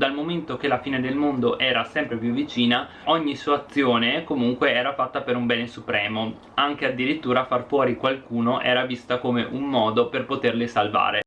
dal momento che la fine del mondo era sempre più vicina ogni sua azione comunque era fatta per un bene supremo. Anche addirittura far fuori qualcuno era vista come un modo per poterli salvare.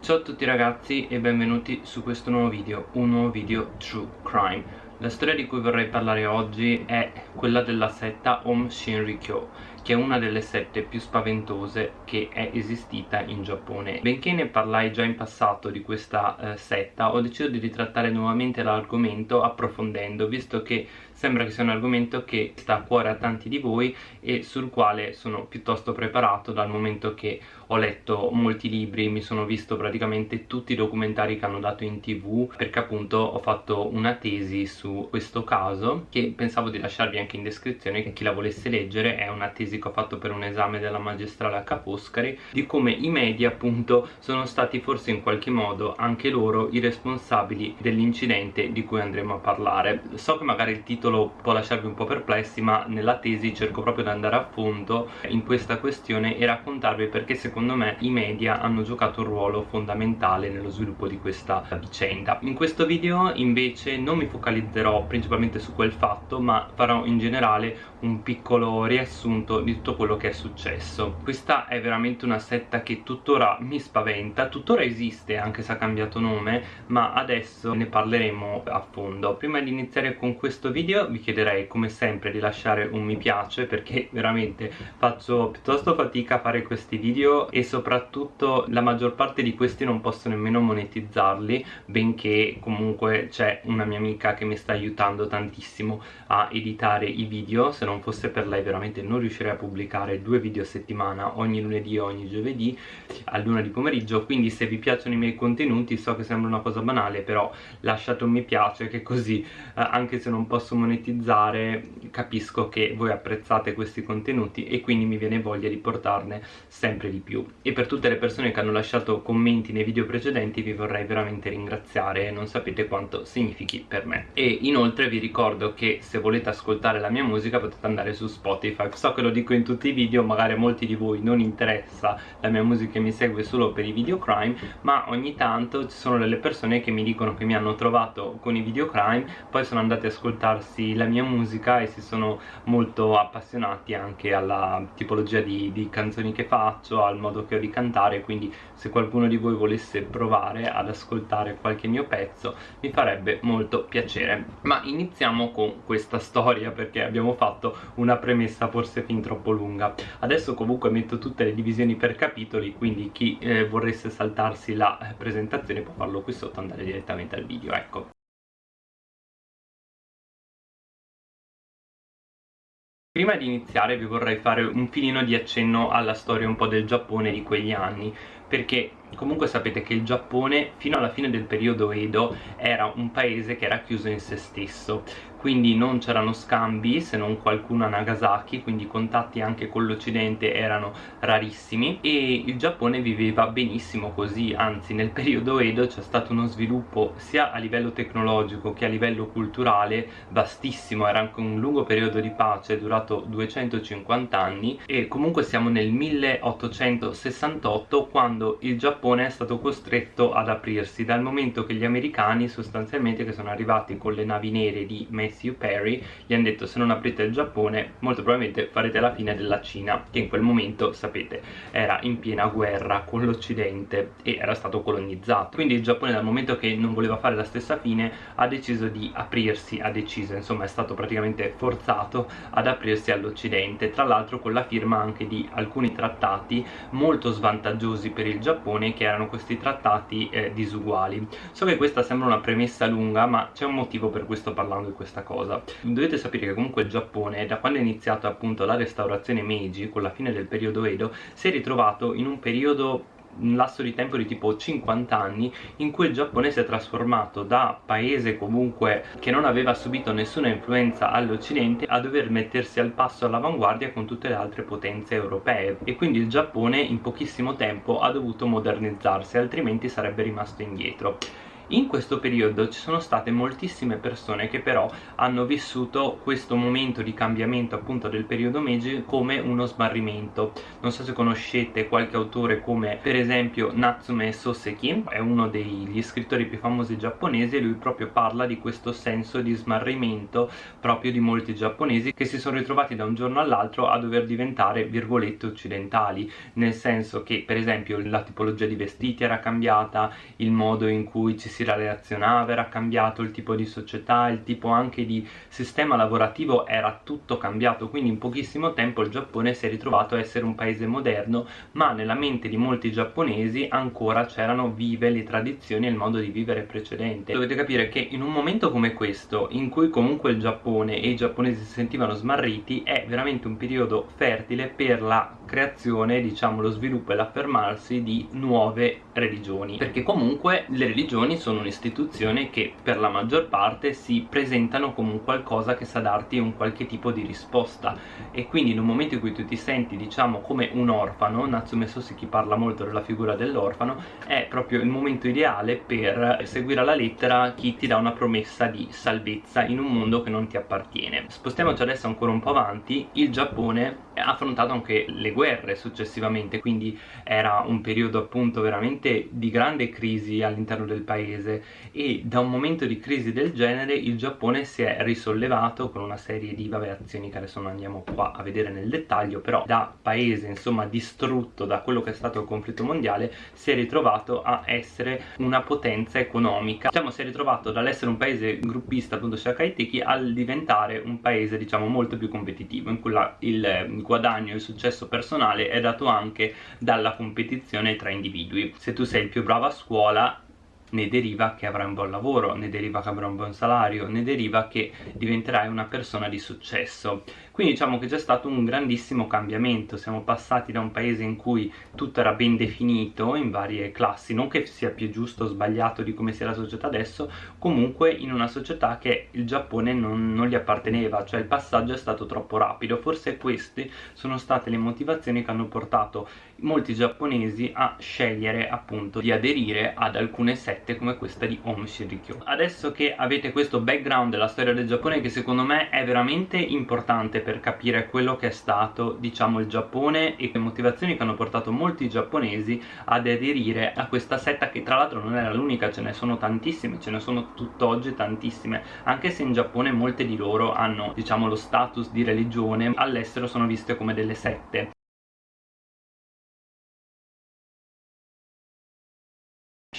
Ciao a tutti ragazzi e benvenuti su questo nuovo video, un nuovo video True Crime. La storia di cui vorrei parlare oggi è quella della setta Om Shinrikyo che è una delle sette più spaventose che è esistita in Giappone. Benché ne parlai già in passato di questa eh, setta, ho deciso di ritrattare nuovamente l'argomento approfondendo, visto che sembra che sia un argomento che sta a cuore a tanti di voi e sul quale sono piuttosto preparato dal momento che ho letto molti libri, mi sono visto praticamente tutti i documentari che hanno dato in tv perché appunto ho fatto una tesi su questo caso che pensavo di lasciarvi anche in descrizione che chi la volesse leggere è una tesi che ho fatto per un esame della magistrale a Caposcari di come i media appunto sono stati forse in qualche modo anche loro i responsabili dell'incidente di cui andremo a parlare. So che magari il titolo può lasciarvi un po' perplessi ma nella tesi cerco proprio di andare a fondo in questa questione e raccontarvi perché secondo secondo me i media hanno giocato un ruolo fondamentale nello sviluppo di questa vicenda. In questo video invece non mi focalizzerò principalmente su quel fatto ma farò in generale un piccolo riassunto di tutto quello che è successo. Questa è veramente una setta che tuttora mi spaventa tuttora esiste anche se ha cambiato nome ma adesso ne parleremo a fondo. Prima di iniziare con questo video vi chiederei come sempre di lasciare un mi piace perché veramente faccio piuttosto fatica a fare questi video e soprattutto la maggior parte di questi non posso nemmeno monetizzarli benché comunque c'è una mia amica che mi sta aiutando tantissimo a editare i video. Se non fosse per lei veramente non riuscirei a pubblicare due video a settimana ogni lunedì e ogni giovedì a luna di pomeriggio. Quindi se vi piacciono i miei contenuti so che sembra una cosa banale però lasciate un mi piace che così eh, anche se non posso monetizzare capisco che voi apprezzate questi contenuti e quindi mi viene voglia di portarne sempre di più più. E per tutte le persone che hanno lasciato commenti nei video precedenti vi vorrei veramente ringraziare non sapete quanto significhi per me. E inoltre vi ricordo che se volete ascoltare la mia musica potete andare su Spotify. So che lo dico in tutti i video magari a molti di voi non interessa la mia musica e mi segue solo per i video crime ma ogni tanto ci sono delle persone che mi dicono che mi hanno trovato con i video crime poi sono andati ad ascoltarsi la mia musica e si sono molto appassionati anche alla tipologia di, di canzoni che faccio al modo che ho di cantare quindi se qualcuno di voi volesse provare ad ascoltare qualche mio pezzo mi farebbe molto piacere. Ma iniziamo con questa storia perché abbiamo fatto una premessa forse fin troppo lunga. Adesso comunque metto tutte le divisioni per capitoli quindi chi eh, vorresse saltarsi la eh, presentazione può farlo qui sotto andare direttamente al video ecco Prima di iniziare vi vorrei fare un filino di accenno alla storia un po' del Giappone di quegli anni perché comunque sapete che il Giappone fino alla fine del periodo Edo era un paese che era chiuso in se stesso quindi non c'erano scambi se non qualcuno a Nagasaki quindi i contatti anche con l'Occidente erano rarissimi. E il Giappone viveva benissimo così anzi nel periodo Edo c'è stato uno sviluppo sia a livello tecnologico che a livello culturale vastissimo. Era anche un lungo periodo di pace durato 250 anni. E comunque siamo nel 1868 quando il Giappone è stato costretto ad aprirsi dal momento che gli americani sostanzialmente che sono arrivati con le navi nere di Messi Matthew Perry gli hanno detto se non aprite il Giappone molto probabilmente farete la fine della Cina che in quel momento sapete era in piena guerra con l'Occidente e era stato colonizzato. Quindi il Giappone dal momento che non voleva fare la stessa fine ha deciso di aprirsi ha deciso insomma è stato praticamente forzato ad aprirsi all'Occidente. Tra l'altro con la firma anche di alcuni trattati molto svantaggiosi per il Giappone che erano questi trattati eh, disuguali. So che questa sembra una premessa lunga ma c'è un motivo per cui sto parlando di questa cosa. Dovete sapere che comunque il Giappone da quando è iniziata appunto la restaurazione Meiji con la fine del periodo Edo si è ritrovato in un periodo un lasso di tempo di tipo 50 anni in cui il Giappone si è trasformato da paese comunque che non aveva subito nessuna influenza all'Occidente a dover mettersi al passo all'avanguardia con tutte le altre potenze europee. E quindi il Giappone in pochissimo tempo ha dovuto modernizzarsi altrimenti sarebbe rimasto indietro in questo periodo ci sono state moltissime persone che però hanno vissuto questo momento di cambiamento appunto del periodo Meiji come uno smarrimento. Non so se conoscete qualche autore come per esempio Natsume Soseki è uno degli scrittori più famosi giapponesi e lui proprio parla di questo senso di smarrimento proprio di molti giapponesi che si sono ritrovati da un giorno all'altro a dover diventare virgolette occidentali. Nel senso che per esempio la tipologia di vestiti era cambiata il modo in cui ci si relazionava era cambiato il tipo di società il tipo anche di sistema lavorativo era tutto cambiato. Quindi in pochissimo tempo il Giappone si è ritrovato a essere un paese moderno ma nella mente di molti giapponesi ancora c'erano vive le tradizioni e il modo di vivere precedente. Dovete capire che in un momento come questo in cui comunque il Giappone e i giapponesi si sentivano smarriti è veramente un periodo fertile per la creazione, diciamo lo sviluppo e l'affermarsi di nuove religioni. Perché comunque le religioni sono un'istituzione che per la maggior parte si presentano come un qualcosa che sa darti un qualche tipo di risposta. E quindi in un momento in cui tu ti senti diciamo come un orfano Natsume Soseki parla molto della figura dell'orfano è proprio il momento ideale per seguire alla lettera chi ti dà una promessa di salvezza in un mondo che non ti appartiene. Spostiamoci adesso ancora un po' avanti. Il Giappone affrontato anche le guerre successivamente quindi era un periodo appunto veramente di grande crisi all'interno del paese e da un momento di crisi del genere il Giappone si è risollevato con una serie di vabbè, azioni che adesso non andiamo qua a vedere nel dettaglio però da paese insomma distrutto da quello che è stato il conflitto mondiale si è ritrovato a essere una potenza economica. Diciamo si è ritrovato dall'essere un paese gruppista appunto Shakaiteki al diventare un paese diciamo molto più competitivo in cui la, il guadagno e successo personale è dato anche dalla competizione tra individui. Se tu sei il più bravo a scuola ne deriva che avrai un buon lavoro, ne deriva che avrai un buon salario, ne deriva che diventerai una persona di successo. Quindi diciamo che c'è stato un grandissimo cambiamento, siamo passati da un paese in cui tutto era ben definito in varie classi, non che sia più giusto o sbagliato di come sia la società adesso, comunque in una società che il Giappone non, non gli apparteneva, cioè il passaggio è stato troppo rapido, forse queste sono state le motivazioni che hanno portato molti giapponesi a scegliere appunto di aderire ad alcune sette come questa di Om Shinrikyo. Adesso che avete questo background della storia del Giappone che secondo me è veramente importante per capire quello che è stato diciamo il Giappone e le motivazioni che hanno portato molti giapponesi ad aderire a questa setta che tra l'altro non era l'unica, ce ne sono tantissime, ce ne sono tutt'oggi tantissime anche se in Giappone molte di loro hanno diciamo lo status di religione all'estero sono viste come delle sette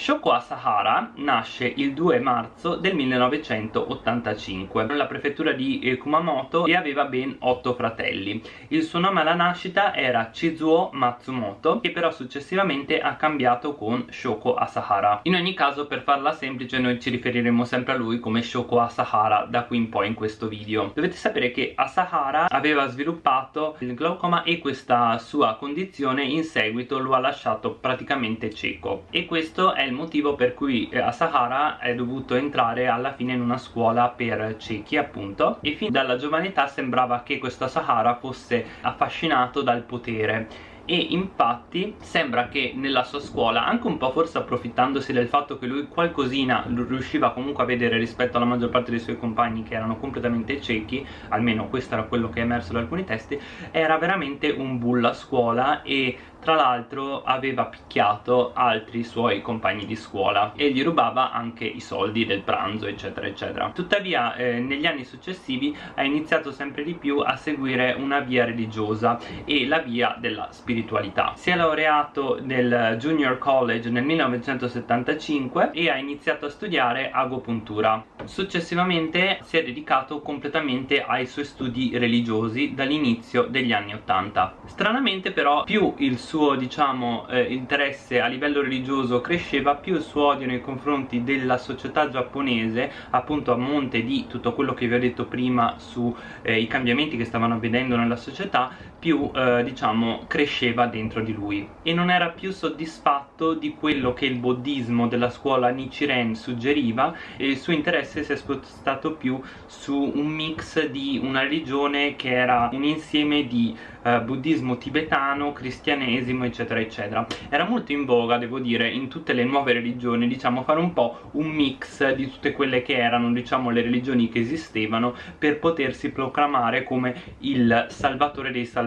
Shoko Asahara nasce il 2 marzo del 1985 nella prefettura di eh, Kumamoto e aveva ben 8 fratelli. Il suo nome alla nascita era Chizuo Matsumoto che però successivamente ha cambiato con Shoko Asahara. In ogni caso per farla semplice noi ci riferiremo sempre a lui come Shoko Asahara da qui in poi in questo video. Dovete sapere che Asahara aveva sviluppato il glaucoma e questa sua condizione in seguito lo ha lasciato praticamente cieco e questo è il motivo per cui eh, Asahara è dovuto entrare alla fine in una scuola per ciechi appunto. E fin dalla giovane età sembrava che questo Asahara fosse affascinato dal potere. E infatti sembra che nella sua scuola, anche un po' forse approfittandosi del fatto che lui qualcosina riusciva comunque a vedere rispetto alla maggior parte dei suoi compagni che erano completamente ciechi, almeno questo era quello che è emerso da alcuni testi, era veramente un bull a scuola e tra l'altro aveva picchiato altri suoi compagni di scuola e gli rubava anche i soldi del pranzo eccetera eccetera. Tuttavia eh, negli anni successivi ha iniziato sempre di più a seguire una via religiosa e la via della spiritualità. Si è laureato nel Junior College nel 1975 e ha iniziato a studiare agopuntura. Successivamente si è dedicato completamente ai suoi studi religiosi dall'inizio degli anni 80 stranamente però più il suo diciamo eh, interesse a livello religioso cresceva più il suo odio nei confronti della società giapponese appunto a monte di tutto quello che vi ho detto prima sui eh, cambiamenti che stavano avvenendo nella società più eh, diciamo cresceva dentro di lui. E non era più soddisfatto fatto di quello che il buddismo della scuola Nichiren suggeriva e il suo interesse si è spostato più su un mix di una religione che era un insieme di eh, buddismo tibetano, cristianesimo eccetera eccetera. Era molto in voga devo dire in tutte le nuove religioni diciamo fare un po' un mix di tutte quelle che erano diciamo le religioni che esistevano per potersi proclamare come il salvatore dei salvatori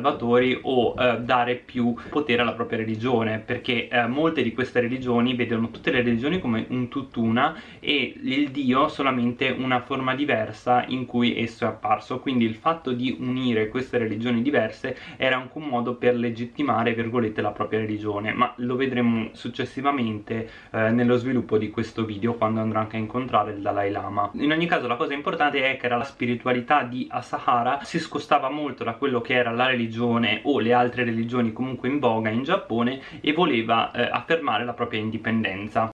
o eh, dare più potere alla propria religione perché eh, molte di queste religioni vedono tutte le religioni come un tutt'una e il dio solamente una forma diversa in cui esso è apparso. Quindi il fatto di unire queste religioni diverse era anche un modo per legittimare virgolette la propria religione ma lo vedremo successivamente eh, nello sviluppo di questo video quando andrò anche a incontrare il Dalai Lama. In ogni caso la cosa importante è che la spiritualità di Asahara si scostava molto da quello che era la religione o le altre religioni comunque in voga in Giappone e voleva eh, affermare la propria indipendenza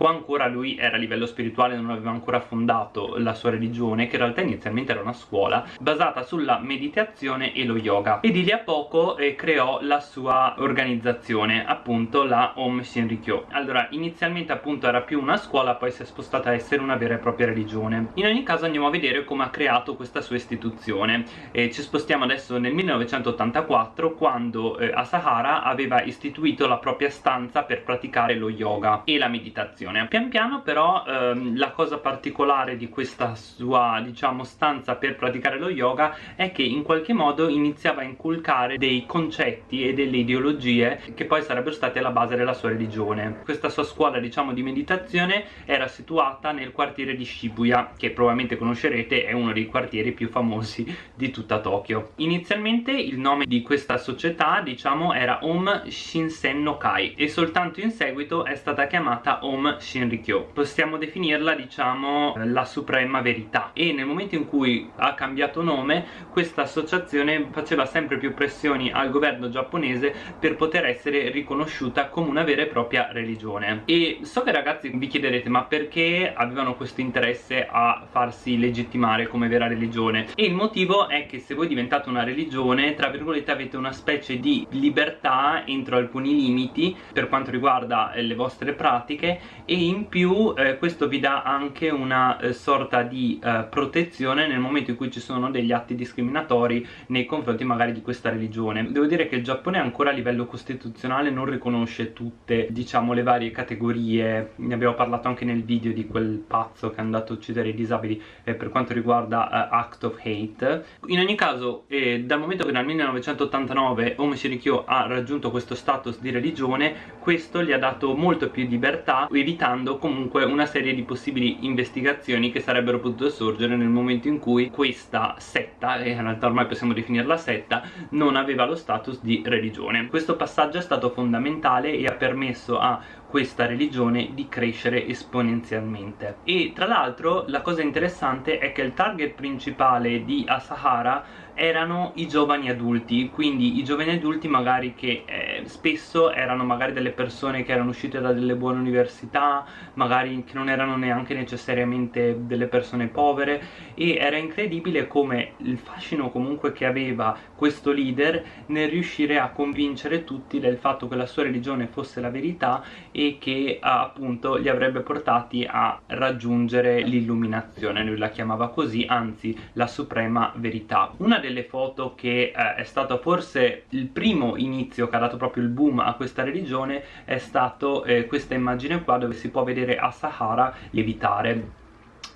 o ancora lui era a livello spirituale non aveva ancora fondato la sua religione che in realtà inizialmente era una scuola basata sulla meditazione e lo yoga. E di lì a poco eh, creò la sua organizzazione appunto la Om Shinrikyo. Allora inizialmente appunto era più una scuola poi si è spostata a essere una vera e propria religione. In ogni caso andiamo a vedere come ha creato questa sua istituzione. E ci spostiamo adesso nel 1984 quando eh, Asahara aveva istituito la propria stanza per praticare lo yoga e la meditazione meditazione pian piano però ehm, la cosa particolare di questa sua diciamo stanza per praticare lo yoga è che in qualche modo iniziava a inculcare dei concetti e delle ideologie che poi sarebbero state alla base della sua religione. Questa sua scuola diciamo di meditazione era situata nel quartiere di Shibuya che probabilmente conoscerete è uno dei quartieri più famosi di tutta Tokyo. Inizialmente il nome di questa società diciamo era Om Shinsen no Kai e soltanto in seguito è stata chiamata Om Shinrikyo possiamo definirla diciamo la suprema verità. E nel momento in cui ha cambiato nome questa associazione faceva sempre più pressioni al governo giapponese per poter essere riconosciuta come una vera e propria religione. E so che ragazzi vi chiederete ma perché avevano questo interesse a farsi legittimare come vera religione? E il motivo è che se voi diventate una religione tra virgolette avete una specie di libertà entro alcuni limiti per quanto riguarda le vostre pratiche e in più eh, questo vi dà anche una eh, sorta di eh, protezione nel momento in cui ci sono degli atti discriminatori nei confronti magari di questa religione. Devo dire che il Giappone ancora a livello costituzionale non riconosce tutte diciamo le varie categorie. Ne abbiamo parlato anche nel video di quel pazzo che è andato a uccidere i disabili eh, per quanto riguarda uh, Act of Hate. In ogni caso eh, dal momento che nel 1989 Ome Shirikyo ha raggiunto questo status di religione questo gli ha dato molto più libertà evitando evitando comunque una serie di possibili investigazioni che sarebbero potute sorgere nel momento in cui questa setta, e in realtà ormai possiamo definirla setta, non aveva lo status di religione. Questo passaggio è stato fondamentale e ha permesso a questa religione di crescere esponenzialmente e tra l'altro la cosa interessante è che il target principale di Asahara erano i giovani adulti quindi i giovani adulti magari che eh, spesso erano magari delle persone che erano uscite da delle buone università magari che non erano neanche necessariamente delle persone povere e era incredibile come il fascino comunque che aveva questo leader nel riuscire a convincere tutti del fatto che la sua religione fosse la verità e che appunto li avrebbe portati a raggiungere l'illuminazione lui la chiamava così anzi la suprema verità. Una delle foto che eh, è stato forse il primo inizio che ha dato proprio il boom a questa religione è stato eh, questa immagine qua dove si può vedere Asahara lievitare.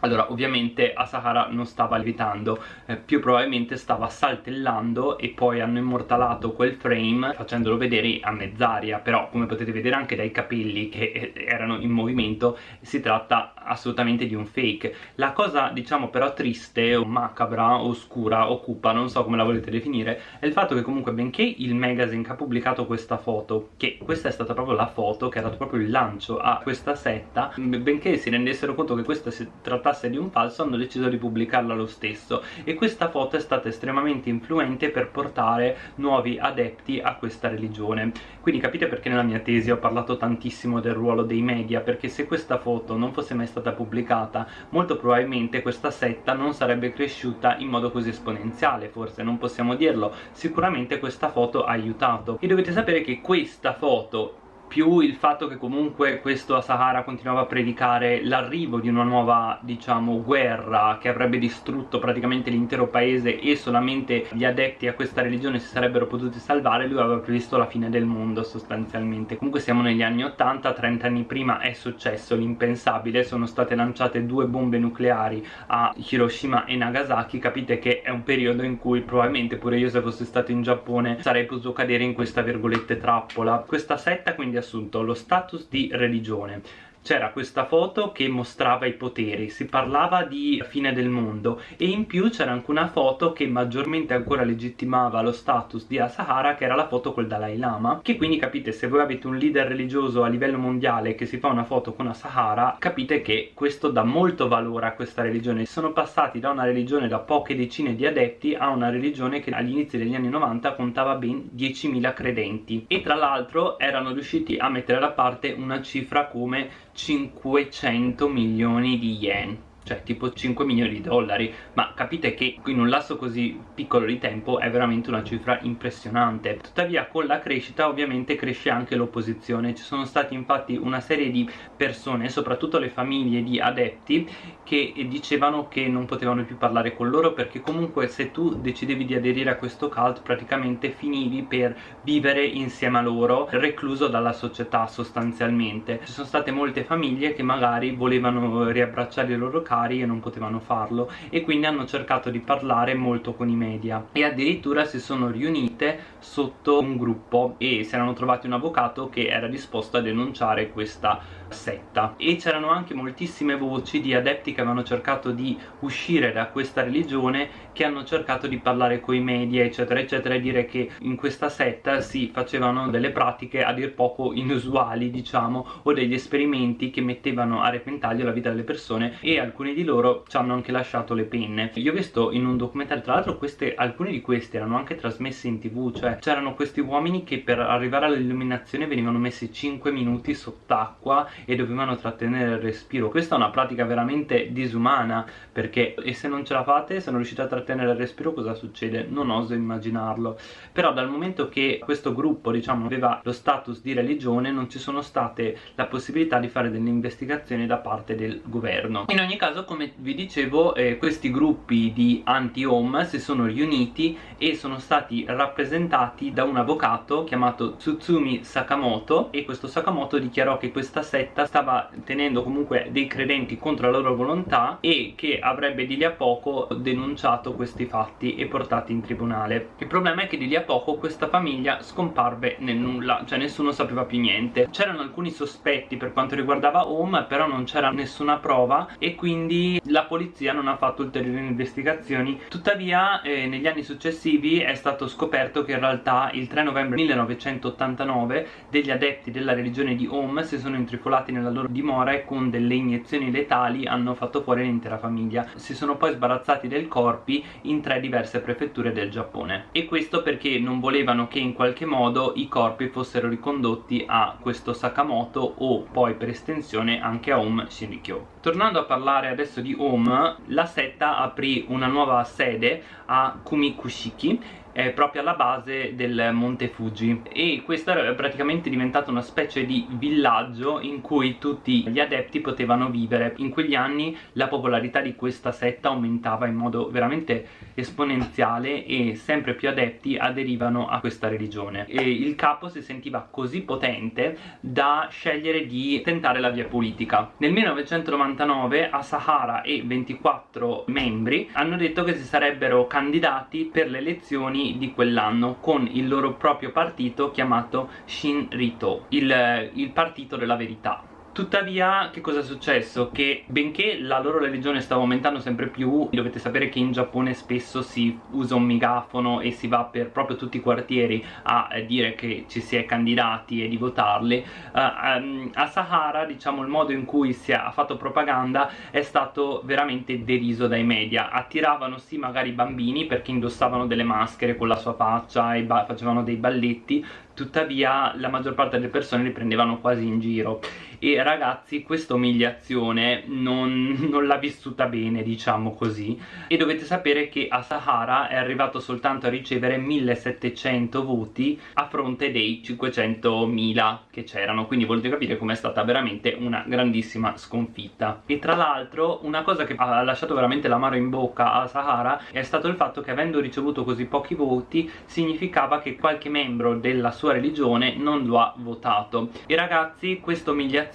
Allora ovviamente Asahara non stava levitando eh, più probabilmente stava saltellando e poi hanno immortalato quel frame facendolo vedere a mezz'aria. Però come potete vedere anche dai capelli che eh, erano in movimento si tratta assolutamente di un fake. La cosa diciamo però triste o macabra, oscura, occupa non so come la volete definire è il fatto che comunque benché il magazine che ha pubblicato questa foto che questa è stata proprio la foto che ha dato proprio il lancio a questa setta benché si rendessero conto che questa si trattasse di un falso hanno deciso di pubblicarla lo stesso. E questa foto è stata estremamente influente per portare nuovi adepti a questa religione. Quindi capite perché nella mia tesi ho parlato tantissimo del ruolo dei media perché se questa foto non fosse mai stata pubblicata. Molto probabilmente questa setta non sarebbe cresciuta in modo così esponenziale forse non possiamo dirlo. Sicuramente questa foto ha aiutato. E dovete sapere che questa foto più il fatto che comunque questo Asahara continuava a predicare l'arrivo di una nuova, diciamo, guerra che avrebbe distrutto praticamente l'intero paese e solamente gli adepti a questa religione si sarebbero potuti salvare, lui aveva previsto la fine del mondo sostanzialmente. Comunque siamo negli anni 80, 30 anni prima è successo l'impensabile, sono state lanciate due bombe nucleari a Hiroshima e Nagasaki, capite che è un periodo in cui probabilmente pure io se fossi stato in Giappone sarei potuto cadere in questa virgolette trappola. Questa setta quindi assunto lo status di religione c'era questa foto che mostrava i poteri, si parlava di fine del mondo e in più c'era anche una foto che maggiormente ancora legittimava lo status di Asahara che era la foto col Dalai Lama che quindi capite se voi avete un leader religioso a livello mondiale che si fa una foto con Asahara capite che questo dà molto valore a questa religione. Sono passati da una religione da poche decine di adepti a una religione che agli inizi degli anni 90 contava ben 10.000 credenti. E tra l'altro erano riusciti a mettere da parte una cifra come 500 milioni di yen cioè tipo 5 milioni di dollari. Ma capite che in un lasso così piccolo di tempo è veramente una cifra impressionante. Tuttavia con la crescita ovviamente cresce anche l'opposizione. Ci sono stati infatti una serie di persone soprattutto le famiglie di adepti che dicevano che non potevano più parlare con loro perché comunque se tu decidevi di aderire a questo cult praticamente finivi per vivere insieme a loro recluso dalla società sostanzialmente. Ci sono state molte famiglie che magari volevano riabbracciare i loro cult cari e non potevano farlo e quindi hanno cercato di parlare molto con i media. E addirittura si sono riunite sotto un gruppo e si erano trovati un avvocato che era disposto a denunciare questa setta. E c'erano anche moltissime voci di adepti che avevano cercato di uscire da questa religione che hanno cercato di parlare con i media eccetera eccetera e dire che in questa setta si facevano delle pratiche a dir poco inusuali diciamo o degli esperimenti che mettevano a repentaglio la vita delle persone e alcuni di loro ci hanno anche lasciato le penne. Io ho visto in un documentario. Tra l'altro alcuni di questi erano anche trasmessi in tv cioè c'erano questi uomini che per arrivare all'illuminazione venivano messi 5 minuti sott'acqua e dovevano trattenere il respiro. Questa è una pratica veramente disumana perché e se non ce la fate se non riuscite a trattenere il respiro cosa succede? non oso immaginarlo. Però dal momento che questo gruppo diciamo aveva lo status di religione non ci sono state la possibilità di fare delle investigazioni da parte del governo. In ogni caso come vi dicevo eh, questi gruppi di anti-home si sono riuniti e sono stati rappresentati da un avvocato chiamato Tsutsumi Sakamoto e questo Sakamoto dichiarò che questa setta setta stava tenendo comunque dei credenti contro la loro volontà e che avrebbe di lì a poco denunciato questi fatti e portati in tribunale. Il problema è che di lì a poco questa famiglia scomparve nel nulla cioè nessuno sapeva più niente. C'erano alcuni sospetti per quanto riguardava Home però non c'era nessuna prova e quindi la polizia non ha fatto ulteriori investigazioni. Tuttavia eh, negli anni successivi è stato scoperto che in realtà il 3 novembre 1989 degli adepti della religione di Home si sono intrifolati ritrovati nella loro dimora e con delle iniezioni letali hanno fatto fuori l'intera famiglia. Si sono poi sbarazzati dei corpi in tre diverse prefetture del Giappone. E questo perché non volevano che in qualche modo i corpi fossero ricondotti a questo Sakamoto o poi per estensione anche a Om Shinrikyo tornando a parlare adesso di Om la setta aprì una nuova sede a Kumikushiki è proprio alla base del Monte Fuji. E questo è praticamente diventato una specie di villaggio in cui tutti gli adepti potevano vivere. In quegli anni la popolarità di questa setta aumentava in modo veramente esponenziale e sempre più adepti aderivano a questa religione. E il capo si sentiva così potente da scegliere di tentare la via politica. Nel 1999 Asahara e 24 membri hanno detto che si sarebbero candidati per le elezioni di quell'anno con il loro proprio partito chiamato Shinrito, il, il partito della verità Tuttavia che cosa è successo? Che benché la loro religione stava aumentando sempre più Dovete sapere che in Giappone spesso si usa un megafono e si va per proprio tutti i quartieri a eh, dire che ci si è candidati e di votarli. Uh, um, A Sahara diciamo il modo in cui si è fatto propaganda è stato veramente deriso dai media. Attiravano sì magari i bambini perché indossavano delle maschere con la sua faccia e facevano dei balletti Tuttavia la maggior parte delle persone li prendevano quasi in giro e ragazzi questa umiliazione non, non l'ha vissuta bene diciamo così. E dovete sapere che Asahara è arrivato soltanto a ricevere 1700 voti a fronte dei 500.000 che c'erano. Quindi volete capire com'è stata veramente una grandissima sconfitta. E tra l'altro una cosa che ha lasciato veramente l'amaro in bocca a Sahara è stato il fatto che avendo ricevuto così pochi voti significava che qualche membro della sua religione non lo ha votato. E ragazzi questa umiliazione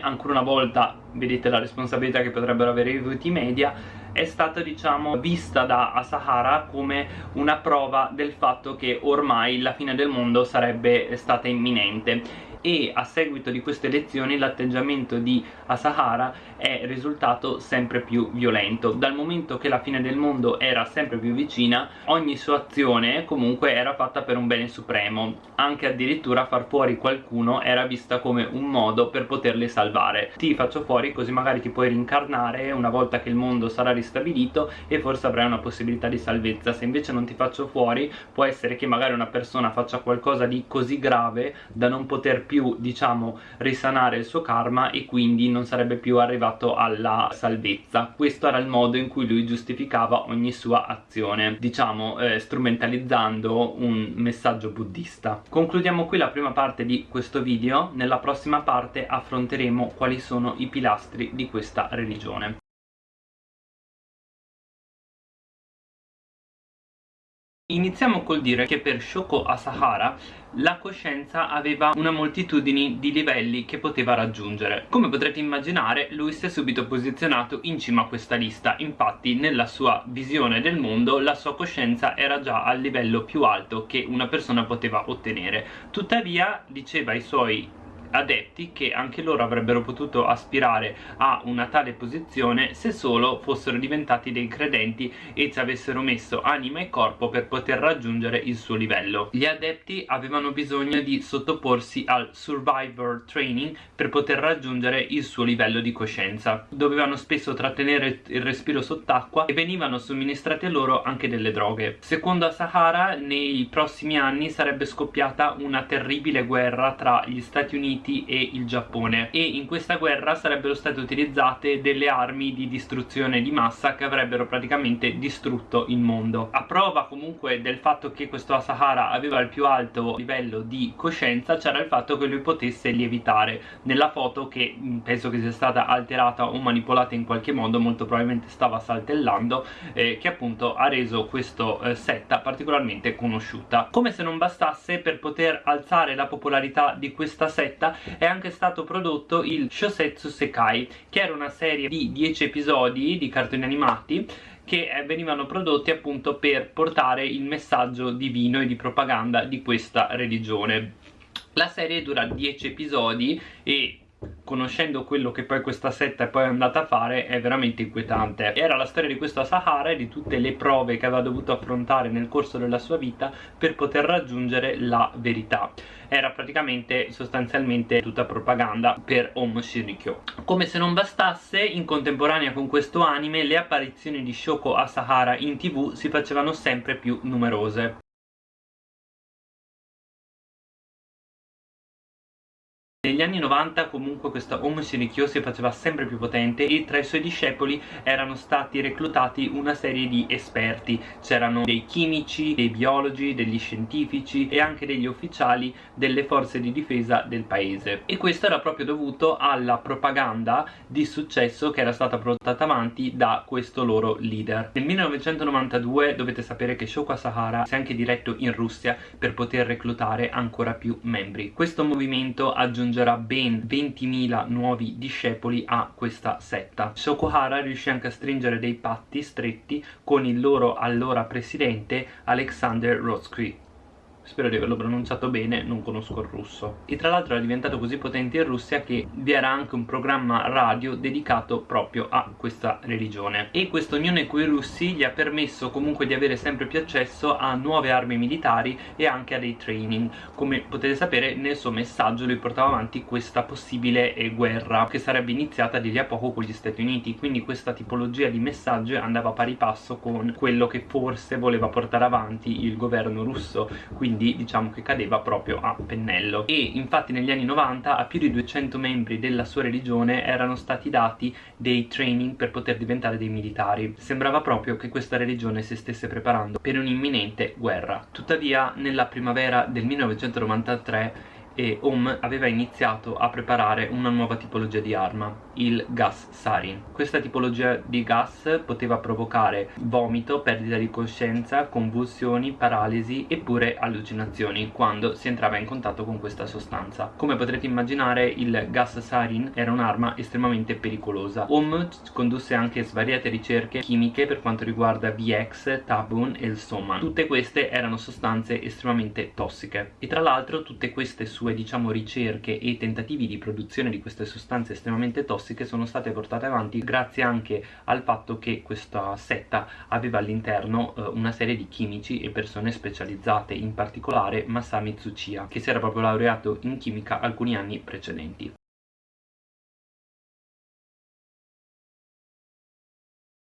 ancora una volta vedete la responsabilità che potrebbero avere i voti media è stata diciamo vista da Asahara come una prova del fatto che ormai la fine del mondo sarebbe stata imminente e a seguito di queste elezioni l'atteggiamento di Asahara è risultato sempre più violento. Dal momento che la fine del mondo era sempre più vicina ogni sua azione comunque era fatta per un bene supremo. Anche addirittura far fuori qualcuno era vista come un modo per poterli salvare. Ti faccio fuori così magari ti puoi rincarnare una volta che il mondo sarà ristabilito e forse avrai una possibilità di salvezza. Se invece non ti faccio fuori può essere che magari una persona faccia qualcosa di così grave da non poter più diciamo risanare il suo karma e quindi non sarebbe più arrivato alla salvezza. Questo era il modo in cui lui giustificava ogni sua azione diciamo eh, strumentalizzando un messaggio buddista. Concludiamo qui la prima parte di questo video. Nella prossima parte affronteremo quali sono i pilastri di questa religione Iniziamo col dire che per Shoko Asahara la coscienza aveva una moltitudine di livelli che poteva raggiungere. Come potrete immaginare, lui si è subito posizionato in cima a questa lista, infatti nella sua visione del mondo la sua coscienza era già al livello più alto che una persona poteva ottenere. Tuttavia, diceva ai suoi adepti che anche loro avrebbero potuto aspirare a una tale posizione se solo fossero diventati dei credenti e ci avessero messo anima e corpo per poter raggiungere il suo livello. Gli adepti avevano bisogno di sottoporsi al survivor training per poter raggiungere il suo livello di coscienza. Dovevano spesso trattenere il respiro sott'acqua e venivano somministrate loro anche delle droghe. Secondo Asahara nei prossimi anni sarebbe scoppiata una terribile guerra tra gli Stati Uniti Uniti e il Giappone. E in questa guerra sarebbero state utilizzate delle armi di distruzione di massa che avrebbero praticamente distrutto il mondo. A prova comunque del fatto che questo Asahara aveva il più alto livello di coscienza c'era il fatto che lui potesse lievitare. Nella foto che mm, penso che sia stata alterata o manipolata in qualche modo molto probabilmente stava saltellando eh, che appunto ha reso questo eh, setta particolarmente conosciuta. Come se non bastasse per poter alzare la popolarità di questa setta è anche stato prodotto il Shosetsu Sekai che era una serie di 10 episodi di cartoni animati che eh, venivano prodotti appunto per portare il messaggio divino e di propaganda di questa religione. La serie dura 10 episodi e conoscendo quello che poi questa setta è poi andata a fare è veramente inquietante. Era la storia di questo Sahara e di tutte le prove che aveva dovuto affrontare nel corso della sua vita per poter raggiungere la verità. Era praticamente sostanzialmente tutta propaganda per Om Shinrikyo. Come se non bastasse in contemporanea con questo anime le apparizioni di Shoko Asahara in tv si facevano sempre più numerose Negli anni 90 comunque questa Om Shinrikyo si faceva sempre più potente e tra i suoi discepoli erano stati reclutati una serie di esperti. C'erano dei chimici, dei biologi, degli scientifici e anche degli ufficiali delle forze di difesa del paese. E questo era proprio dovuto alla propaganda di successo che era stata portata avanti da questo loro leader. Nel 1992 dovete sapere che Shoko Asahara si è anche diretto in Russia per poter reclutare ancora più membri. Questo movimento aggiunge aggiungerà ben 20.000 nuovi discepoli a questa setta. Sokohara riuscì anche a stringere dei patti stretti con il loro allora presidente Alexander Rotsky spero di averlo pronunciato bene, non conosco il russo. E tra l'altro era diventato così potente in Russia che vi era anche un programma radio dedicato proprio a questa religione. E questa unione con i russi gli ha permesso comunque di avere sempre più accesso a nuove armi militari e anche a dei training. Come potete sapere nel suo messaggio lui portava avanti questa possibile eh, guerra che sarebbe iniziata di lì a poco con gli Stati Uniti, quindi questa tipologia di messaggio andava pari passo con quello che forse voleva portare avanti il governo russo, quindi quindi diciamo che cadeva proprio a pennello. E infatti negli anni 90 a più di 200 membri della sua religione erano stati dati dei training per poter diventare dei militari. Sembrava proprio che questa religione si stesse preparando per un'imminente guerra. Tuttavia nella primavera del 1993 e Ohm aveva iniziato a preparare una nuova tipologia di arma, il gas sarin. Questa tipologia di gas poteva provocare vomito, perdita di coscienza, convulsioni, paralisi e pure allucinazioni quando si entrava in contatto con questa sostanza. Come potrete immaginare il gas sarin era un'arma estremamente pericolosa. Ohm condusse anche svariate ricerche chimiche per quanto riguarda VX, Tabun e il Soman. Tutte queste erano sostanze estremamente tossiche e tra l'altro tutte queste sue diciamo ricerche e tentativi di produzione di queste sostanze estremamente tossiche sono state portate avanti grazie anche al fatto che questa setta aveva all'interno eh, una serie di chimici e persone specializzate in particolare Masami Tsuchiya che si era proprio laureato in chimica alcuni anni precedenti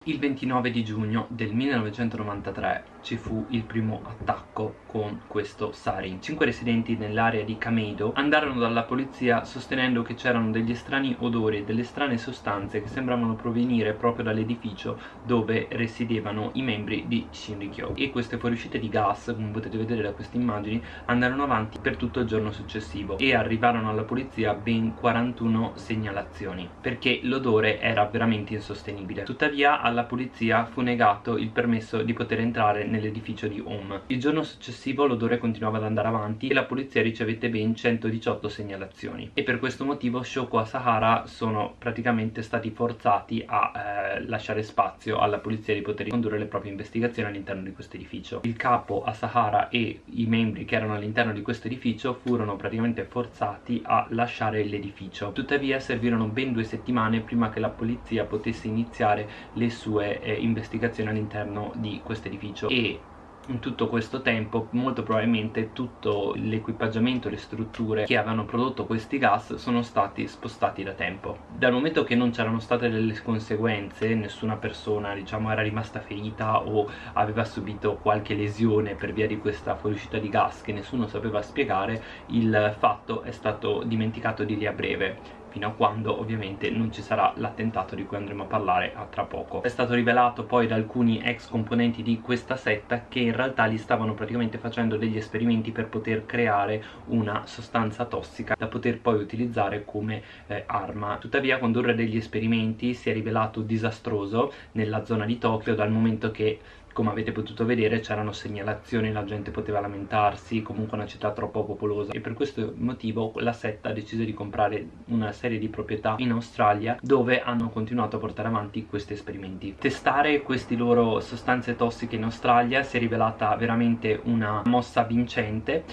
Il 29 di giugno del 1993 ci fu il primo attacco con questo sarin. Cinque residenti nell'area di Kameido andarono dalla polizia sostenendo che c'erano degli strani odori e delle strane sostanze che sembravano provenire proprio dall'edificio dove risiedevano i membri di Shinrikyo e queste fuoriuscite di gas, come potete vedere da queste immagini, andarono avanti per tutto il giorno successivo e arrivarono alla polizia ben 41 segnalazioni perché l'odore era veramente insostenibile. Tuttavia alla polizia fu negato il permesso di poter entrare nell'edificio di Home. Il giorno successivo l'odore continuava ad andare avanti e la polizia ricevette ben 118 segnalazioni e per questo motivo Shoko e Sahara sono praticamente stati forzati a eh, lasciare spazio alla polizia di poter condurre le proprie investigazioni all'interno di questo edificio. Il capo Asahara e i membri che erano all'interno di questo edificio furono praticamente forzati a lasciare l'edificio. Tuttavia servirono ben due settimane prima che la polizia potesse iniziare le sue eh, investigazioni all'interno di questo edificio e in tutto questo tempo molto probabilmente tutto l'equipaggiamento, le strutture che avevano prodotto questi gas sono stati spostati da tempo. Dal momento che non c'erano state delle conseguenze, nessuna persona diciamo era rimasta ferita o aveva subito qualche lesione per via di questa fuoriuscita di gas che nessuno sapeva spiegare, il fatto è stato dimenticato di lì a breve fino a quando ovviamente non ci sarà l'attentato di cui andremo a parlare a tra poco. È stato rivelato poi da alcuni ex componenti di questa setta che in realtà li stavano praticamente facendo degli esperimenti per poter creare una sostanza tossica da poter poi utilizzare come eh, arma. Tuttavia condurre degli esperimenti si è rivelato disastroso nella zona di Tokyo dal momento che come avete potuto vedere c'erano segnalazioni, la gente poteva lamentarsi, comunque una città troppo popolosa e per questo motivo la setta ha deciso di comprare una serie di proprietà in Australia dove hanno continuato a portare avanti questi esperimenti. Testare queste loro sostanze tossiche in Australia si è rivelata veramente una mossa vincente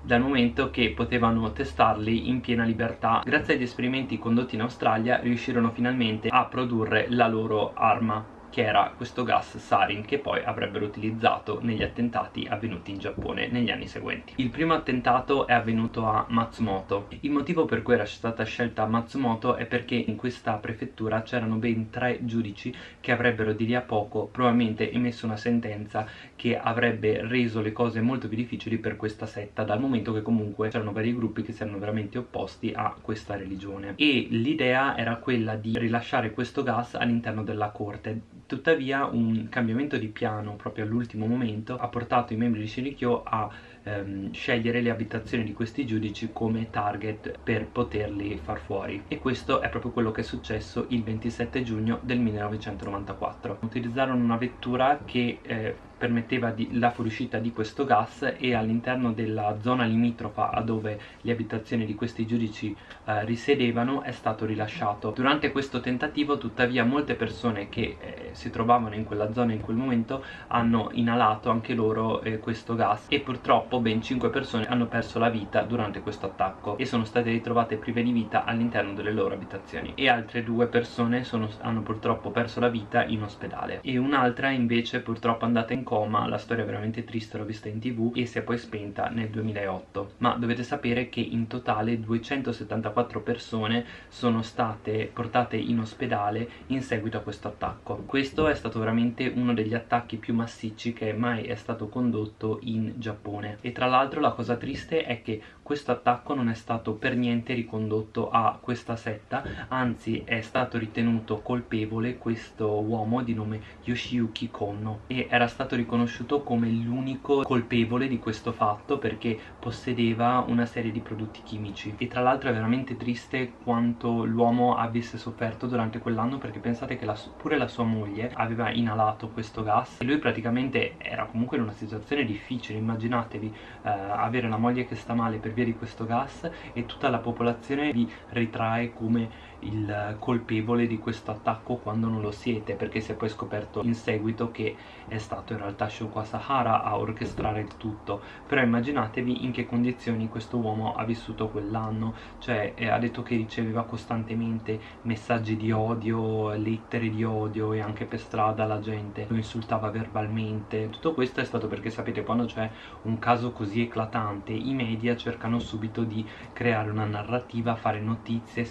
dal momento che potevano testarli in piena libertà. Grazie agli esperimenti condotti in Australia riuscirono finalmente a produrre la loro arma che era questo gas sarin che poi avrebbero utilizzato negli attentati avvenuti in Giappone negli anni seguenti. Il primo attentato è avvenuto a Matsumoto. Il motivo per cui era stata scelta Matsumoto è perché in questa prefettura c'erano ben tre giudici che avrebbero di lì a poco probabilmente emesso una sentenza che avrebbe reso le cose molto più difficili per questa setta dal momento che comunque c'erano vari gruppi che si erano veramente opposti a questa religione e l'idea era quella di rilasciare questo gas all'interno della corte Tuttavia un cambiamento di piano proprio all'ultimo momento ha portato i membri di Shinrikyo a ehm, scegliere le abitazioni di questi giudici come target per poterli far fuori. E questo è proprio quello che è successo il 27 giugno del 1994 utilizzarono una vettura che eh, permetteva di, la fuoriuscita di questo gas e all'interno della zona limitrofa a dove le abitazioni di questi giudici eh, risiedevano è stato rilasciato. Durante questo tentativo tuttavia molte persone che eh, si trovavano in quella zona in quel momento hanno inalato anche loro eh, questo gas e purtroppo ben 5 persone hanno perso la vita durante questo attacco e sono state ritrovate prive di vita all'interno delle loro abitazioni e altre due persone sono, hanno purtroppo perso la vita in ospedale e un'altra invece purtroppo andata in coma la storia è veramente triste, l'ho vista in tv e si è poi spenta nel 2008 ma dovete sapere che in totale 274 persone sono state portate in ospedale in seguito a questo attacco. Questo è stato veramente uno degli attacchi più massicci che mai è stato condotto in Giappone. E tra l'altro la cosa triste è che questo attacco non è stato per niente ricondotto a questa setta anzi è stato ritenuto colpevole questo uomo di nome Yoshiyuki Konno e era stato riconosciuto come l'unico colpevole di questo fatto perché possedeva una serie di prodotti chimici. E tra l'altro è veramente triste quanto l'uomo avesse sofferto durante quell'anno perché pensate che la, pure la sua moglie aveva inalato questo gas e lui praticamente era comunque in una situazione difficile. Immaginatevi eh, avere la moglie che sta male per via di questo gas e tutta la popolazione vi ritrae come il colpevole di questo attacco quando non lo siete perché si è poi scoperto in seguito che è stato in realtà Shoko Asahara a orchestrare il tutto. Però immaginatevi in che condizioni questo uomo ha vissuto quell'anno cioè eh, ha detto che riceveva costantemente messaggi di odio, lettere di odio e anche per strada la gente lo insultava verbalmente. Tutto questo è stato perché sapete quando c'è un caso così eclatante i media cercano subito di creare una narrativa, fare notizie,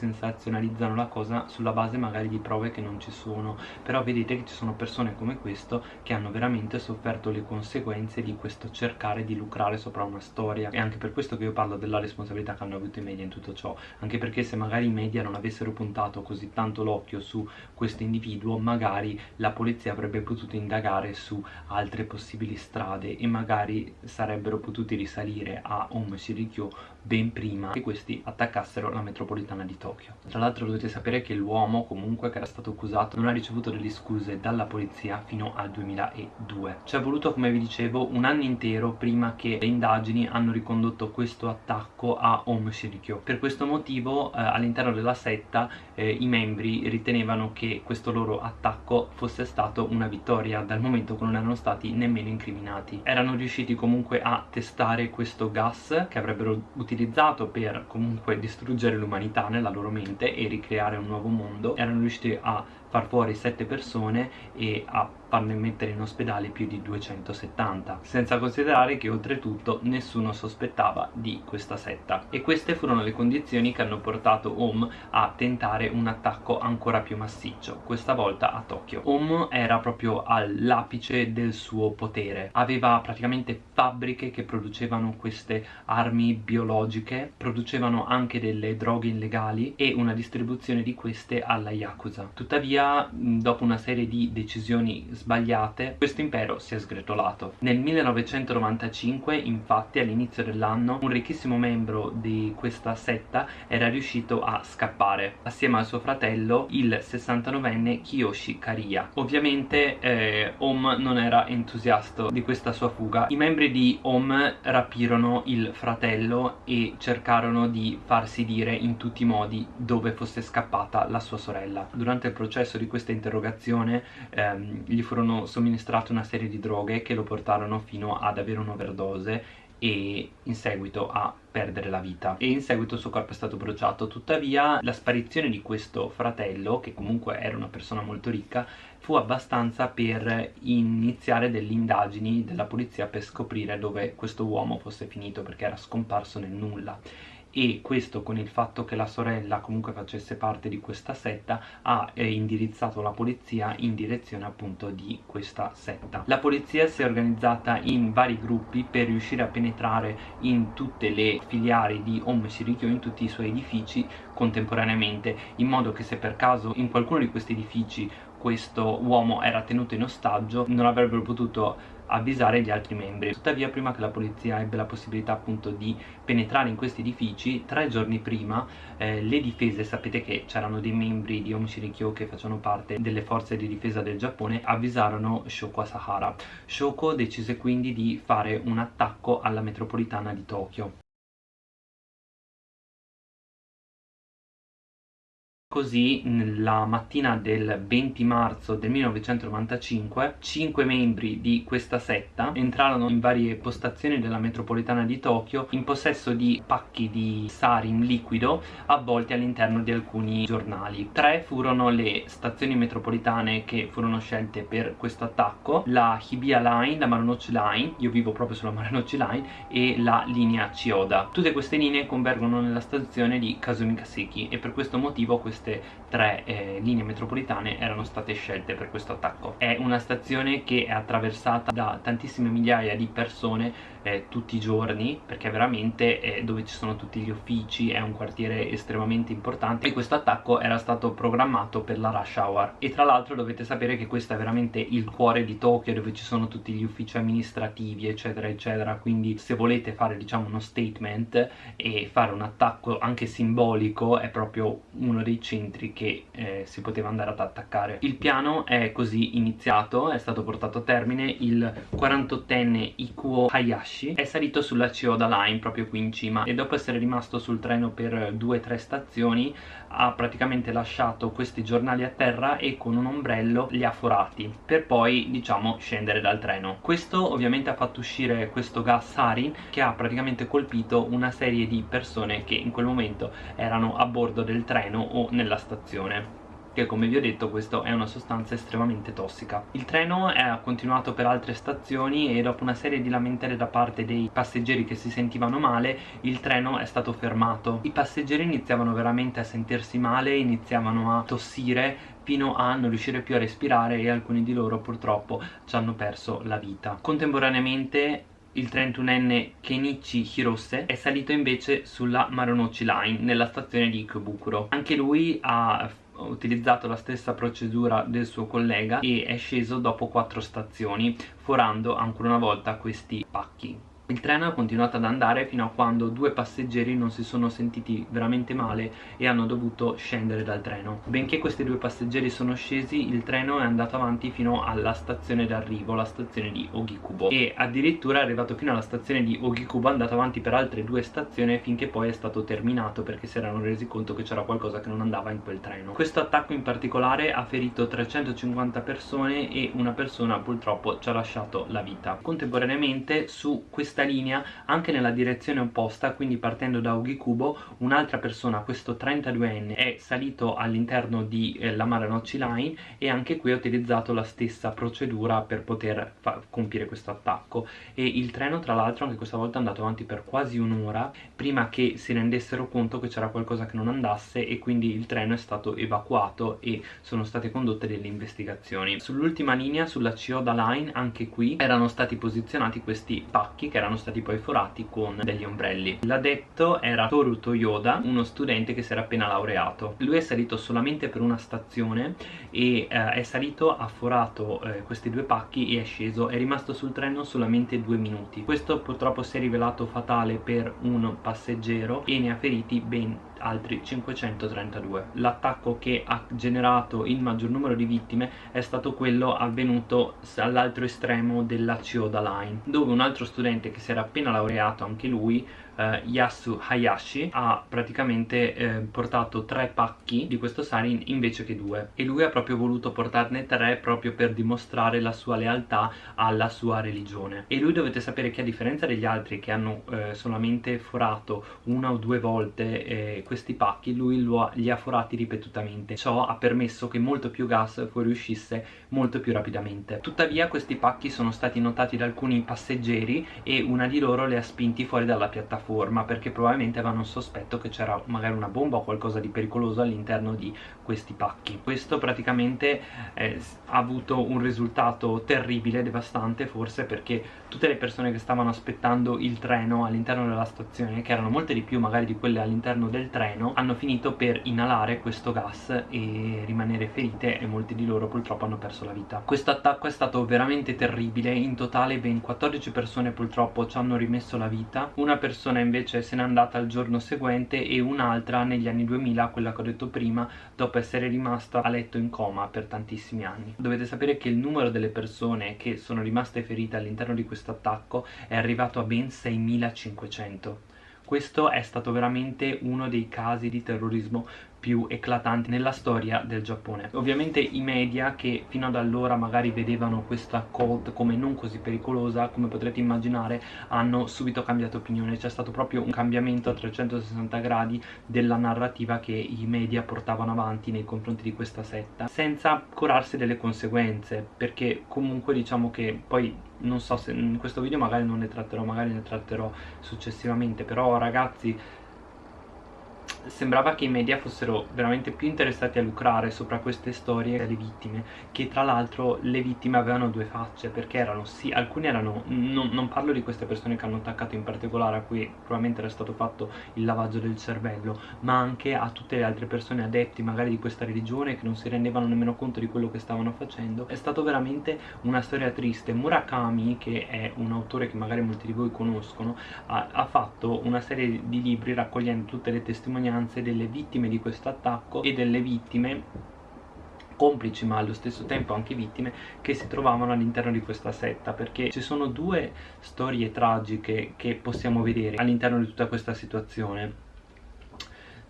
sensazionalizzano la cosa sulla base magari di prove che non ci sono. Però vedete che ci sono persone come questo che hanno veramente sofferto le conseguenze di questo cercare di lucrare sopra una storia. E anche per questo che io parlo della responsabilità che hanno avuto i media in tutto ciò. Anche perché se magari i media non avessero puntato così tanto l'occhio su questo individuo magari la polizia avrebbe potuto indagare su altre possibili strade e magari sarebbero potuti risalire a Om Shirikyo ben prima che questi attaccassero la metropolitana di Tokyo. Tra l'altro dovete sapere che l'uomo comunque che era stato accusato non ha ricevuto delle scuse dalla polizia fino al 2002. Ci è voluto come vi dicevo un anno intero prima che le indagini hanno ricondotto questo attacco a Om Shirikyo. Per questo motivo eh, all'interno della setta eh, i membri ritenevano che questo loro attacco fosse stato una vittoria dal momento che non erano stati nemmeno incriminati. Erano riusciti comunque a testare questo gas che avrebbero utilizzato utilizzato per comunque distruggere l'umanità nella loro mente e ricreare un nuovo mondo erano riusciti a far fuori 7 persone e a farne mettere in ospedale più di 270 senza considerare che oltretutto nessuno sospettava di questa setta. E queste furono le condizioni che hanno portato Om a tentare un attacco ancora più massiccio questa volta a Tokyo. Om era proprio all'apice del suo potere. Aveva praticamente fabbriche che producevano queste armi biologiche producevano anche delle droghe illegali e una distribuzione di queste alla Yakuza. Tuttavia, dopo una serie di decisioni sbagliate, questo impero si è sgretolato. Nel 1995, infatti, all'inizio dell'anno, un ricchissimo membro di questa setta era riuscito a scappare, assieme al suo fratello, il 69enne Kiyoshi Kariya. Ovviamente eh, Om non era entusiasta di questa sua fuga. I membri di Om rapirono il fratello e cercarono di farsi dire in tutti i modi dove fosse scappata la sua sorella. Durante il processo di questa interrogazione ehm, gli furono somministrate una serie di droghe che lo portarono fino ad avere un'overdose e in seguito a perdere la vita. E in seguito il suo corpo è stato bruciato. Tuttavia la sparizione di questo fratello che comunque era una persona molto ricca fu abbastanza per iniziare delle indagini della polizia per scoprire dove questo uomo fosse finito perché era scomparso nel nulla e questo con il fatto che la sorella comunque facesse parte di questa setta ha eh, indirizzato la polizia in direzione appunto di questa setta. La polizia si è organizzata in vari gruppi per riuscire a penetrare in tutte le filiali di Om Shirikyo in tutti i suoi edifici contemporaneamente in modo che se per caso in qualcuno di questi edifici questo uomo era tenuto in ostaggio non avrebbero potuto avvisare gli altri membri. Tuttavia prima che la polizia ebbe la possibilità appunto di penetrare in questi edifici tre giorni prima eh, le difese sapete che c'erano dei membri di Om Shirikyo che facevano parte delle forze di difesa del Giappone avvisarono Shoko Asahara. Shoko decise quindi di fare un attacco alla metropolitana di Tokyo Così la mattina del 20 marzo del 1995 cinque membri di questa setta entrarono in varie postazioni della metropolitana di Tokyo in possesso di pacchi di sarin liquido avvolti all'interno di alcuni giornali. Tre furono le stazioni metropolitane che furono scelte per questo attacco, la Hibiya Line, la Marunouchi Line, io vivo proprio sulla Marunouchi Line, e la linea Chiyoda. Tutte queste linee convergono nella stazione di Kazumi Kaseki e per questo motivo queste queste tre eh, linee metropolitane erano state scelte per questo attacco. È una stazione che è attraversata da tantissime migliaia di persone eh, tutti i giorni perché veramente è dove ci sono tutti gli uffici, è un quartiere estremamente importante. E questo attacco era stato programmato per la rush hour. E tra l'altro dovete sapere che questo è veramente il cuore di Tokyo dove ci sono tutti gli uffici amministrativi eccetera eccetera. Quindi se volete fare diciamo uno statement e fare un attacco anche simbolico è proprio uno dei centri che eh, si poteva andare ad attaccare. Il piano è così iniziato, è stato portato a termine il 48enne Ikuo Hayashi, è salito sulla Chiyoda Line proprio qui in cima e dopo essere rimasto sul treno per due o tre stazioni ha praticamente lasciato questi giornali a terra e con un ombrello li ha forati per poi diciamo scendere dal treno. Questo ovviamente ha fatto uscire questo gas sarin che ha praticamente colpito una serie di persone che in quel momento erano a bordo del treno o nella stazione che come vi ho detto questo è una sostanza estremamente tossica. Il treno ha continuato per altre stazioni e dopo una serie di lamentele da parte dei passeggeri che si sentivano male il treno è stato fermato. I passeggeri iniziavano veramente a sentirsi male, iniziavano a tossire fino a non riuscire più a respirare e alcuni di loro purtroppo ci hanno perso la vita. Contemporaneamente il 31enne Kenichi Hirose è salito invece sulla Marunouchi Line nella stazione di Ikebukuro. Anche lui ha utilizzato la stessa procedura del suo collega e è sceso dopo quattro stazioni forando ancora una volta questi pacchi il treno ha continuato ad andare fino a quando due passeggeri non si sono sentiti veramente male e hanno dovuto scendere dal treno. Benché questi due passeggeri sono scesi, il treno è andato avanti fino alla stazione d'arrivo, la stazione di Ogikubo. E addirittura è arrivato fino alla stazione di Ogikubo, è andato avanti per altre due stazioni finché poi è stato terminato perché si erano resi conto che c'era qualcosa che non andava in quel treno. Questo attacco in particolare ha ferito 350 persone e una persona purtroppo ci ha lasciato la vita. Contemporaneamente su questa questa linea anche nella direzione opposta quindi partendo da Ogikubo un'altra persona questo 32enne è salito all'interno di eh, la Maranochi Line e anche qui ha utilizzato la stessa procedura per poter compiere questo attacco. E il treno tra l'altro anche questa volta è andato avanti per quasi un'ora prima che si rendessero conto che c'era qualcosa che non andasse e quindi il treno è stato evacuato e sono state condotte delle investigazioni. Sull'ultima linea sulla Chiyoda Line anche qui erano stati posizionati questi pacchi che erano stati poi forati con degli ombrelli. L'addetto era Toru Toyoda uno studente che si era appena laureato. Lui è salito solamente per una stazione e eh, è salito ha forato eh, questi due pacchi e è sceso. È rimasto sul treno solamente due minuti. Questo purtroppo si è rivelato fatale per un passeggero e ne ha feriti ben altri 532 l'attacco che ha generato il maggior numero di vittime è stato quello avvenuto all'altro estremo della Chiyoda Line dove un altro studente che si era appena laureato anche lui eh, Yasu Hayashi ha praticamente eh, portato tre pacchi di questo sarin invece che due. E lui ha proprio voluto portarne tre proprio per dimostrare la sua lealtà alla sua religione. E lui dovete sapere che a differenza degli altri che hanno eh, solamente forato una o due volte eh, questi pacchi lui ha, li ha forati ripetutamente. Ciò ha permesso che molto più gas fuoriuscisse molto più rapidamente. Tuttavia questi pacchi sono stati notati da alcuni passeggeri e una di loro li ha spinti fuori dalla piattaforma forma perché probabilmente avevano sospetto che c'era magari una bomba o qualcosa di pericoloso all'interno di questi pacchi. Questo praticamente eh, ha avuto un risultato terribile, devastante forse perché tutte le persone che stavano aspettando il treno all'interno della stazione che erano molte di più magari di quelle all'interno del treno hanno finito per inalare questo gas e rimanere ferite e molti di loro purtroppo hanno perso la vita. Questo attacco è stato veramente terribile. In totale ben 14 persone purtroppo ci hanno rimesso la vita. Una persona invece se n'è andata il giorno seguente e un'altra negli anni 2000, quella che ho detto prima, dopo essere rimasta a letto in coma per tantissimi anni. Dovete sapere che il numero delle persone che sono rimaste ferite all'interno di questo attacco è arrivato a ben 6500 questo è stato veramente uno dei casi di terrorismo più eclatanti nella storia del Giappone. Ovviamente i media che fino ad allora magari vedevano questa cult come non così pericolosa come potrete immaginare hanno subito cambiato opinione. C'è stato proprio un cambiamento a 360 gradi della narrativa che i media portavano avanti nei confronti di questa setta senza curarsi delle conseguenze perché comunque diciamo che poi non so se in questo video magari non ne tratterò magari ne tratterò successivamente però ragazzi sembrava che i media fossero veramente più interessati a lucrare sopra queste storie delle vittime che tra l'altro le vittime avevano due facce perché erano sì, alcuni erano non, non, parlo di queste persone che hanno attaccato in particolare a cui probabilmente era stato fatto il lavaggio del cervello ma anche a tutte le altre persone adepti magari di questa religione che non si rendevano nemmeno conto di quello che stavano facendo. È stato veramente una storia triste. Murakami che è un autore che magari molti di voi conoscono ha, ha fatto una serie di libri raccogliendo tutte le testimonianze testimonianze delle vittime di questo attacco e delle vittime complici ma allo stesso tempo anche vittime che si trovavano all'interno di questa setta perché ci sono due storie tragiche che possiamo vedere all'interno di tutta questa situazione.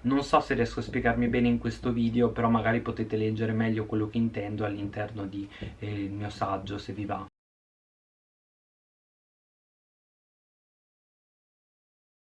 Non so se riesco a spiegarmi bene in questo video però magari potete leggere meglio quello che intendo all'interno del eh, mio saggio se vi va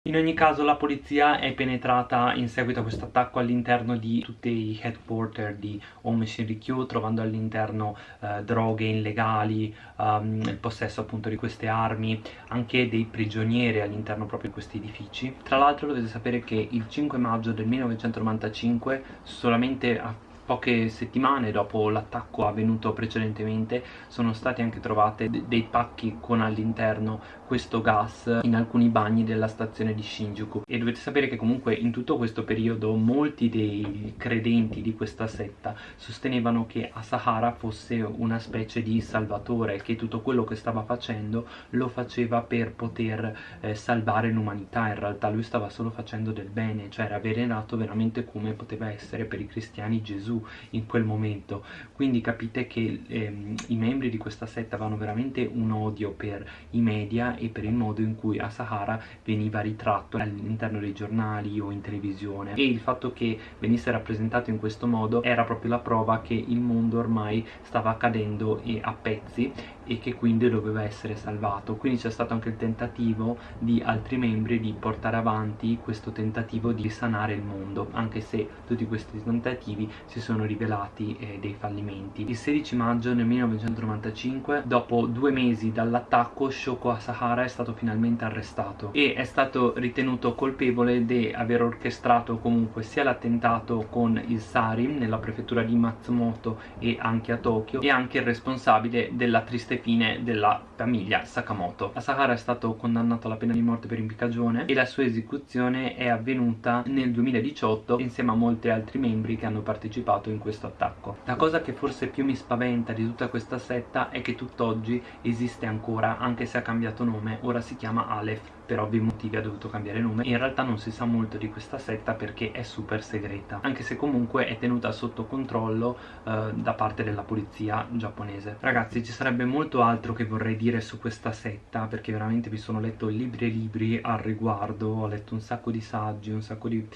In ogni caso la polizia è penetrata in seguito a questo attacco all'interno di tutti i headquarter di Home Shinrikyo trovando all'interno eh, droghe illegali, um, il possesso appunto di queste armi, anche dei prigionieri all'interno proprio di questi edifici. Tra l'altro dovete sapere che il 5 maggio del 1995 solamente a poche settimane dopo l'attacco avvenuto precedentemente sono state anche trovate dei pacchi con all'interno questo gas in alcuni bagni della stazione di Shinjuku. E dovete sapere che comunque in tutto questo periodo molti dei credenti di questa setta sostenevano che Asahara fosse una specie di salvatore che tutto quello che stava facendo lo faceva per poter eh, salvare l'umanità. In realtà lui stava solo facendo del bene cioè era venenato veramente come poteva essere per i cristiani Gesù in quel momento. Quindi capite che ehm, i membri di questa setta avevano veramente un odio per i media e per il modo in cui Asahara veniva ritratto all'interno dei giornali o in televisione. E il fatto che venisse rappresentato in questo modo era proprio la prova che il mondo ormai stava cadendo a pezzi e che quindi doveva essere salvato. Quindi c'è stato anche il tentativo di altri membri di portare avanti questo tentativo di sanare il mondo anche se tutti questi tentativi si sono rivelati eh, dei fallimenti. Il 16 maggio del 1995 dopo due mesi dall'attacco Shoko Asahara è stato finalmente arrestato e è stato ritenuto colpevole di aver orchestrato comunque sia l'attentato con il Sarin nella prefettura di Matsumoto e anche a Tokyo e anche il responsabile della triste fine della famiglia Sakamoto. Asahara è stato condannato alla pena di morte per impiccagione e la sua esecuzione è avvenuta nel 2018 insieme a molti altri membri che hanno partecipato in questo attacco. La cosa che forse più mi spaventa di tutta questa setta è che tutt'oggi esiste ancora, anche se ha cambiato nome, ora si chiama Aleph per ovvi motivi ha dovuto cambiare nome in realtà non si sa molto di questa setta perché è super segreta anche se comunque è tenuta sotto controllo eh, da parte della polizia giapponese ragazzi ci sarebbe molto altro che vorrei dire su questa setta perché veramente vi sono letto libri e libri al riguardo ho letto un sacco di saggi un sacco di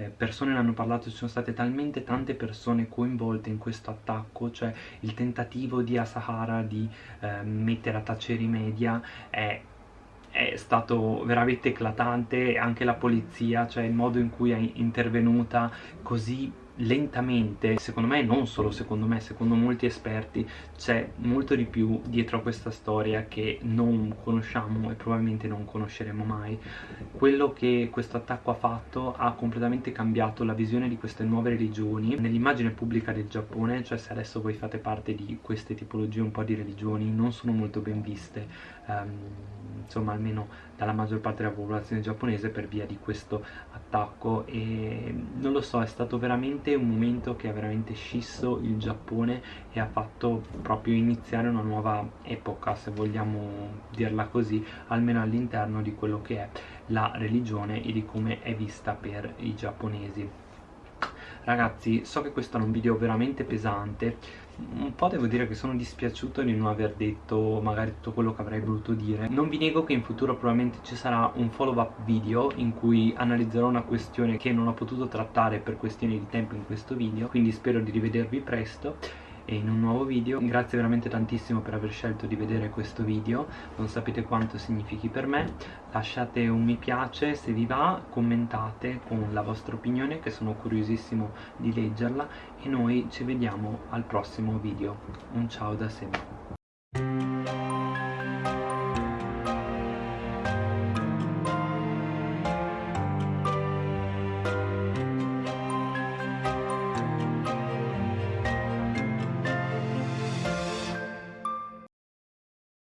eh, persone ne hanno parlato, ci sono state talmente tante persone coinvolte in questo attacco, cioè il tentativo di Asahara di eh, mettere a tacere i media è è stato veramente eclatante anche la polizia, cioè il modo in cui è intervenuta così lentamente, secondo me, non solo secondo me, secondo molti esperti, c'è molto di più dietro a questa storia che non conosciamo e probabilmente non conosceremo mai. Quello che questo attacco ha fatto ha completamente cambiato la visione di queste nuove religioni nell'immagine pubblica del Giappone, cioè se adesso voi fate parte di queste tipologie un po' di religioni, non sono molto ben viste, um, insomma almeno dalla maggior parte della popolazione giapponese per via di questo attacco e non lo so, è stato veramente veramente un momento che ha veramente scisso il Giappone e ha fatto proprio iniziare una nuova epoca se vogliamo dirla così almeno all'interno di quello che è la religione e di come è vista per i giapponesi. Ragazzi so che questo è un video veramente pesante un po' devo dire che sono dispiaciuto di non aver detto magari tutto quello che avrei voluto dire. Non vi nego che in futuro probabilmente ci sarà un follow up video in cui analizzerò una questione che non ho potuto trattare per questioni di tempo in questo video quindi spero di rivedervi presto in un nuovo video. Grazie veramente tantissimo per aver scelto di vedere questo video. Non sapete quanto significhi per me. Lasciate un mi piace se vi va commentate con la vostra opinione che sono curiosissimo di leggerla e noi ci vediamo al prossimo video. Un ciao da sempre